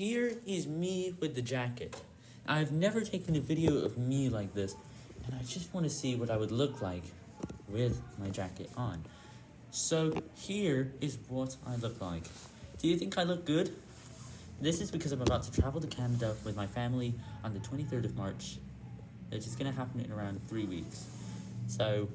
here is me with the jacket. I've never taken a video of me like this, and I just want to see what I would look like with my jacket on. So here is what I look like. Do you think I look good? This is because I'm about to travel to Canada with my family on the 23rd of March, which is going to happen in around three weeks. So,